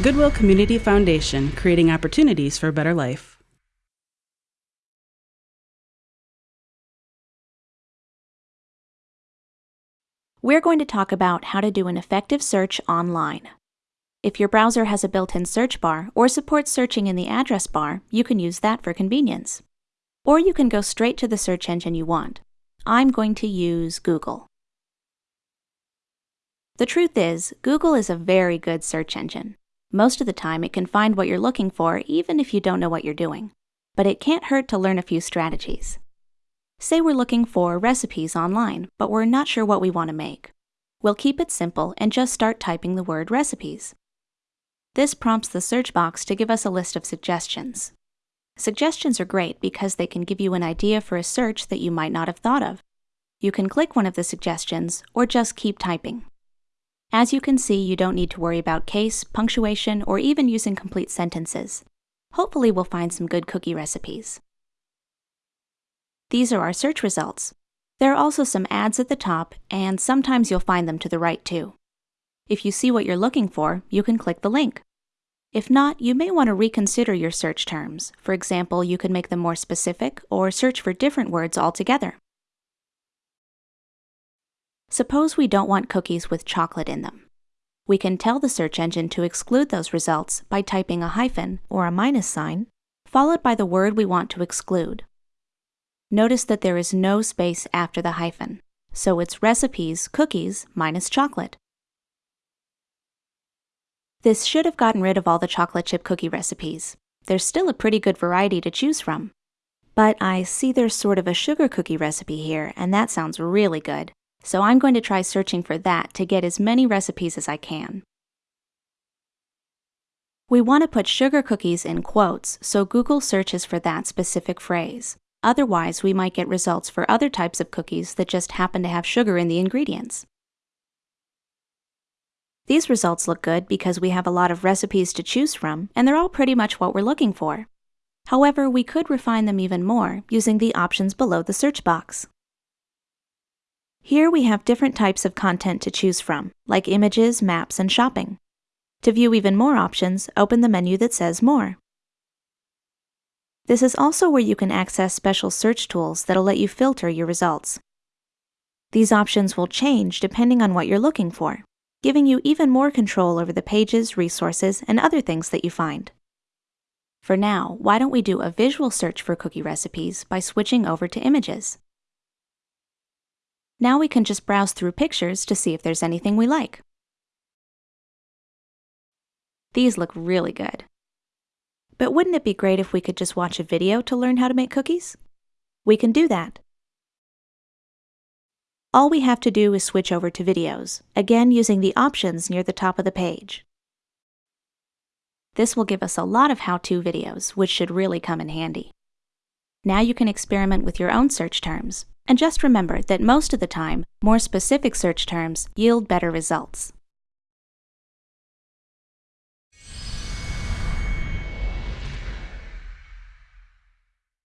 Goodwill Community Foundation, creating opportunities for a better life. We're going to talk about how to do an effective search online. If your browser has a built-in search bar or supports searching in the address bar, you can use that for convenience. Or you can go straight to the search engine you want. I'm going to use Google. The truth is, Google is a very good search engine. Most of the time, it can find what you're looking for even if you don't know what you're doing. But it can't hurt to learn a few strategies. Say we're looking for recipes online, but we're not sure what we want to make. We'll keep it simple and just start typing the word recipes. This prompts the search box to give us a list of suggestions. Suggestions are great because they can give you an idea for a search that you might not have thought of. You can click one of the suggestions or just keep typing. As you can see, you don't need to worry about case, punctuation, or even using complete sentences. Hopefully we'll find some good cookie recipes. These are our search results. There are also some ads at the top, and sometimes you'll find them to the right too. If you see what you're looking for, you can click the link. If not, you may want to reconsider your search terms. For example, you could make them more specific or search for different words altogether. Suppose we don't want cookies with chocolate in them. We can tell the search engine to exclude those results by typing a hyphen or a minus sign, followed by the word we want to exclude. Notice that there is no space after the hyphen, so it's recipes cookies minus chocolate. This should have gotten rid of all the chocolate chip cookie recipes. There's still a pretty good variety to choose from. But I see there's sort of a sugar cookie recipe here, and that sounds really good. So I'm going to try searching for that to get as many recipes as I can. We want to put sugar cookies in quotes, so Google searches for that specific phrase. Otherwise, we might get results for other types of cookies that just happen to have sugar in the ingredients. These results look good because we have a lot of recipes to choose from, and they're all pretty much what we're looking for. However, we could refine them even more using the options below the search box. Here we have different types of content to choose from, like images, maps, and shopping. To view even more options, open the menu that says More. This is also where you can access special search tools that'll let you filter your results. These options will change depending on what you're looking for giving you even more control over the pages, resources, and other things that you find. For now, why don't we do a visual search for cookie recipes by switching over to images? Now we can just browse through pictures to see if there's anything we like. These look really good. But wouldn't it be great if we could just watch a video to learn how to make cookies? We can do that. All we have to do is switch over to videos, again using the options near the top of the page. This will give us a lot of how-to videos, which should really come in handy. Now you can experiment with your own search terms, and just remember that most of the time, more specific search terms yield better results.